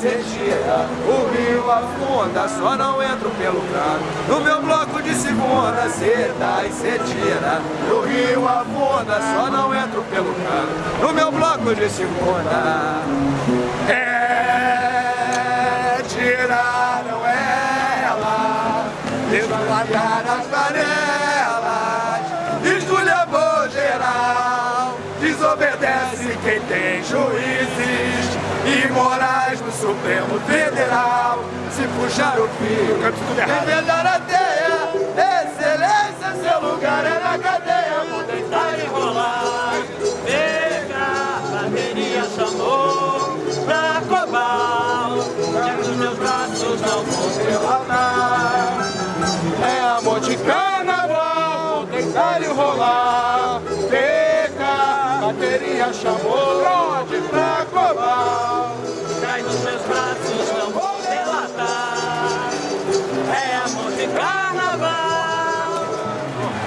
o rio afunda, só não entro pelo canto. No meu bloco de segunda, cê dá e cê tira. O rio afunda, só não entro pelo canto. No meu bloco de segunda. É, tiraram ela, desguardaram as panelas, esculhambou geral, desobedece quem tem juízes e morais no Supremo Federal. Se puxar o fio, revelar a teia, excelência, seu lugar é na cadeia, vou deitar e rolar. Pega, bateria chamou pra cobal, já que os meus braços não vão derramar. É amor de carnaval, vou deitar e rolar. Pega, bateria chamou, pra cobrar.